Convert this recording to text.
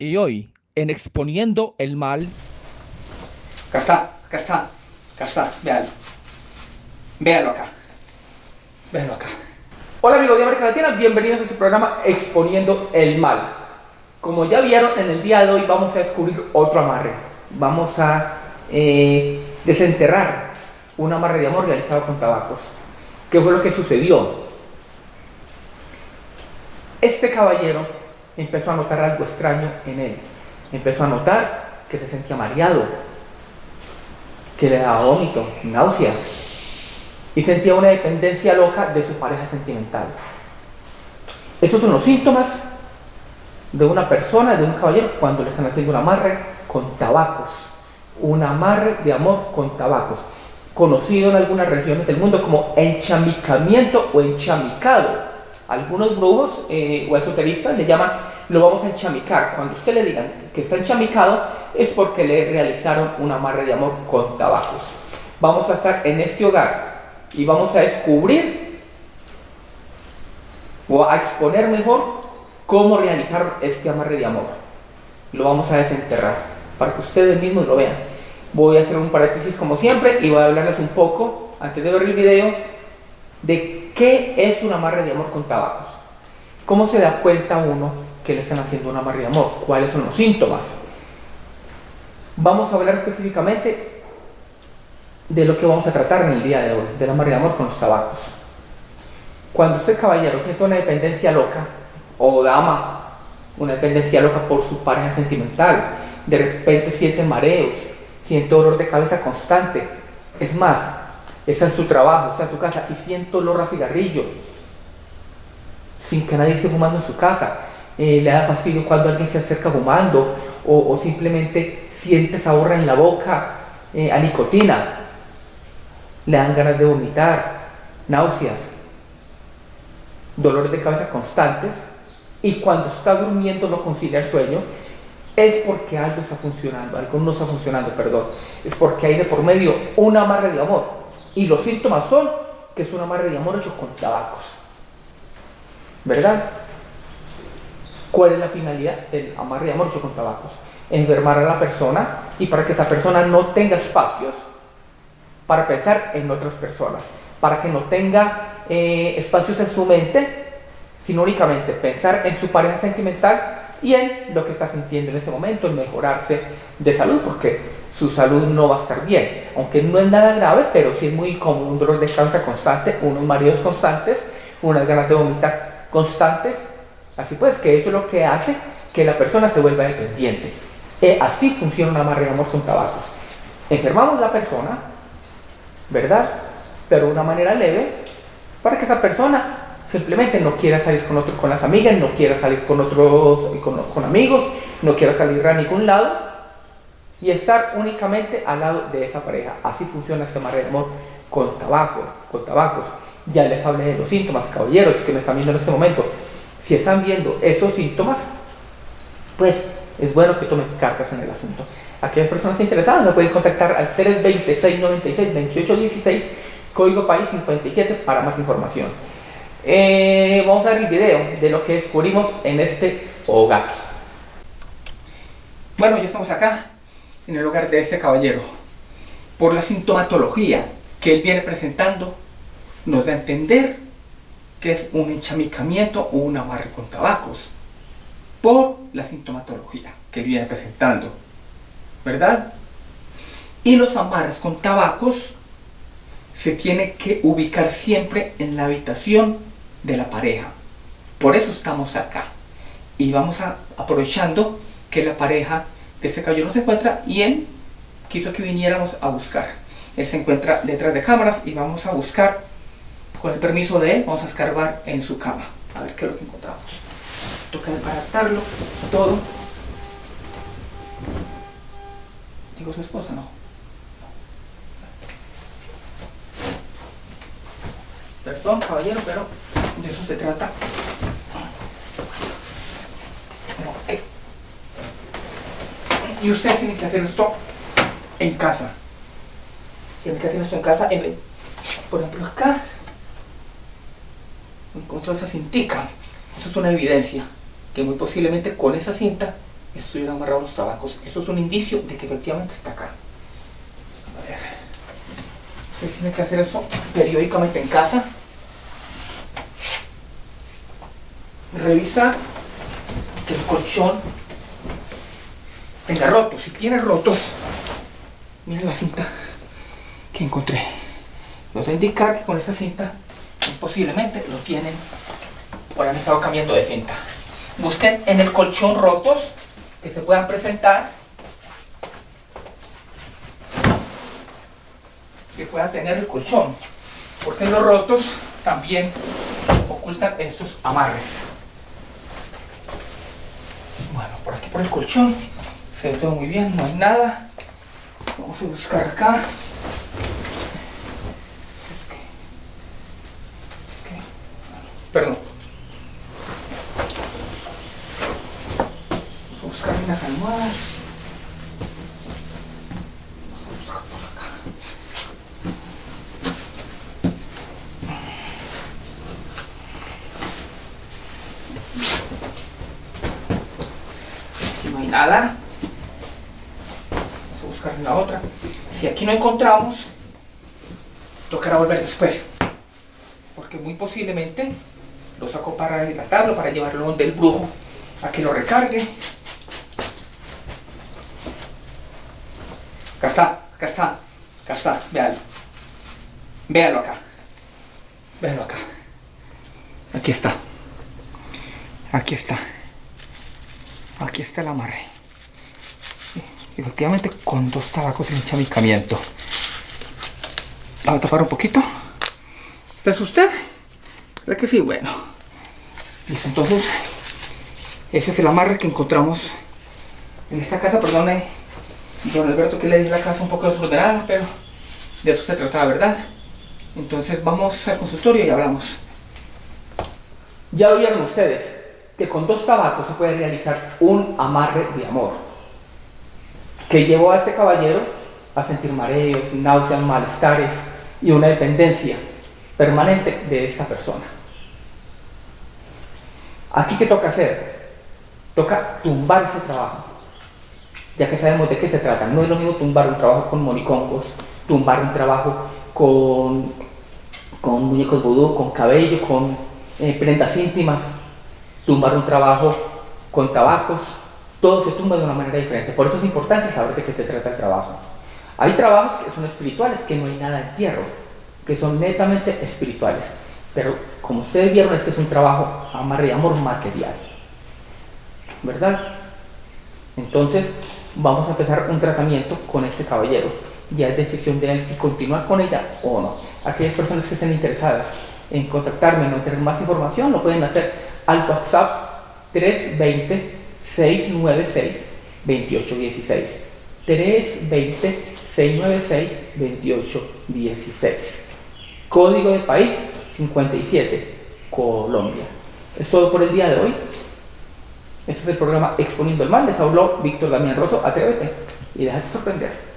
Y hoy, en Exponiendo el Mal... Acá está, acá está, acá está, véanlo. Véanlo acá. Véanlo acá. Hola amigos de América Latina, bienvenidos a este programa Exponiendo el Mal. Como ya vieron, en el día de hoy vamos a descubrir otro amarre. Vamos a eh, desenterrar un amarre de amor realizado con tabacos. ¿Qué fue lo que sucedió? Este caballero empezó a notar algo extraño en él. Empezó a notar que se sentía mareado, que le daba vómito, náuseas, y sentía una dependencia loca de su pareja sentimental. Esos son los síntomas de una persona, de un caballero, cuando le están haciendo un amarre con tabacos. Un amarre de amor con tabacos. Conocido en algunas regiones del mundo como enchamicamiento o enchamicado algunos brujos eh, o esoteristas le llaman, lo vamos a enchamicar. Cuando usted le digan que está enchamicado, es porque le realizaron un amarre de amor con tabacos. Vamos a estar en este hogar y vamos a descubrir o a exponer mejor cómo realizar este amarre de amor. Lo vamos a desenterrar para que ustedes mismos lo vean. Voy a hacer un paréntesis como siempre y voy a hablarles un poco, antes de ver el video, de qué es un amarre de amor con tabacos. ¿Cómo se da cuenta uno que le están haciendo un amarre de amor? ¿Cuáles son los síntomas? Vamos a hablar específicamente de lo que vamos a tratar en el día de hoy, del amarre de amor con los tabacos. Cuando usted, caballero, siente una dependencia loca, o dama, una dependencia loca por su pareja sentimental, de repente siente mareos, siente dolor de cabeza constante, es más, está en su trabajo, está en su casa y siente olor a cigarrillo, sin que nadie esté fumando en su casa. Eh, le da fastidio cuando alguien se acerca fumando o, simplemente siente sabor en la boca eh, a nicotina. Le dan ganas de vomitar, náuseas, dolores de cabeza constantes y cuando está durmiendo no concilia el sueño es porque algo está funcionando, algo no está funcionando, perdón. Es porque hay de por medio un amarre de amor y los síntomas son que es un amarre de amor hecho con tabacos. ¿Verdad? ¿Cuál es la finalidad del amarre de amor hecho con tabacos? Enfermar a la persona y para que esa persona no tenga espacios para pensar en otras personas, para que no tenga eh, espacios en su mente, sino únicamente pensar en su pareja sentimental y en lo que está sintiendo en ese momento, en mejorarse de salud, porque su salud no va a estar bien. Aunque no es nada grave, pero sí es muy común un dolor de cabeza constante, unos mareos constantes, unas ganas de vomitar constantes. Así pues, que eso es lo que hace que la persona se vuelva dependiente. Eh, así funciona un amarre con tabacos. Enfermamos la persona, ¿verdad? Pero de una manera leve, para que esa persona simplemente no quiera salir con otro, con las amigas, no quiera salir con otros, con, con amigos, no quiera salir a ningún lado, y estar únicamente al lado de esa pareja. Así funciona este amarre de amor con tabaco, con tabacos. Ya les hablé de los síntomas, caballeros que me están viendo en este momento. Si están viendo esos síntomas, pues es bueno que tomen cartas en el asunto. Aquellas personas interesadas me pueden contactar al 320-696-2816, código país 57 para más información. Eh, vamos a ver el video de lo que descubrimos en este hogar. Bueno, ya estamos acá en el hogar de ese caballero. Por la sintomatología que él viene presentando, nos da a entender que es un enchamicamiento o un amarre con tabacos. Por la sintomatología que viene presentando. ¿Verdad? Y los amarres con tabacos se tiene que ubicar siempre en la habitación de la pareja. Por eso estamos acá. Y vamos a, aprovechando que la pareja de ese caballero no se encuentra y él quiso que viniéramos a buscar. Él se encuentra detrás de cámaras y vamos a buscar, con el permiso de él, vamos a escarbar en su cama. A ver qué es lo que encontramos. Toca desbaratarlo, todo. Digo su esposa, no. Perdón, caballero, pero de eso se trata. Y usted tiene que hacer esto en casa. Tiene que hacer esto en casa. Por ejemplo, acá encontró esa cintica. Eso es una evidencia que muy posiblemente con esa cinta estuvieron amarrados los tabacos. Eso es un indicio de que efectivamente está acá. A ver. Ustedes tienen que hacer eso periódicamente en casa. Revisa que el colchón tenga rotos. Si tiene rotos, miren la cinta que encontré. Nos va a indicar que con esta cinta posiblemente lo tienen o han estado cambiando de cinta. Busquen en el colchón rotos que se puedan presentar que pueda tener el colchón porque los rotos también ocultan estos amarres. Bueno por aquí por el colchón se ve todo muy bien no hay nada. Vamos a buscar acá perdón vamos a buscar unas almohadas Aquí no hay nada. Vamos a buscar en la otra. Si aquí no encontramos, tocará volver después. Porque muy posiblemente lo sacó para dilatarlo, para llevarlo donde el brujo, a que lo recargue. Acá está, acá está, acá está, véalo. Véalo acá. Véalo acá. Aquí está. Aquí está. Aquí está el amarre. Efectivamente con dos tabacos en enchamicamiento. Vamos a tapar un poquito. ¿Este es usted? ¿Verdad que sí? Bueno. Listo, entonces ese es el amarre que encontramos en esta casa. Perdone, don Alberto, que le di la casa un poco desordenada, pero de eso se trataba, ¿verdad? Entonces vamos al consultorio y hablamos. Ya oyeron ustedes que con dos tabacos se puede realizar un amarre de amor que llevó a ese caballero a sentir mareos, náuseas, malestares y una dependencia permanente de esta persona. Aquí qué toca hacer? Toca tumbar ese trabajo, ya que sabemos de qué se trata. No es lo mismo tumbar un trabajo con monicongos, tumbar un trabajo con, con muñecos vudú, con cabello, con eh, prendas íntimas, tumbar un trabajo con tabacos, todo se tumba de una manera diferente. Por eso es importante saber de qué se trata el trabajo. Hay trabajos que son espirituales, que no hay nada de entierro, que son netamente espirituales. Pero como ustedes vieron, este es un trabajo amarre amor material. ¿Verdad? Entonces, vamos a empezar un tratamiento con este caballero. Ya es decisión de él si continuar con ella o no. Aquellas personas que estén interesadas en contactarme, no tener más información, lo pueden hacer al WhatsApp 320-696-2816. 320-696-2816. Código de país 57, Colombia. Es todo por el día de hoy. Este es el programa Exponiendo el Mal. Les habló Víctor Damián Rosso. Atrévete y déjate sorprender.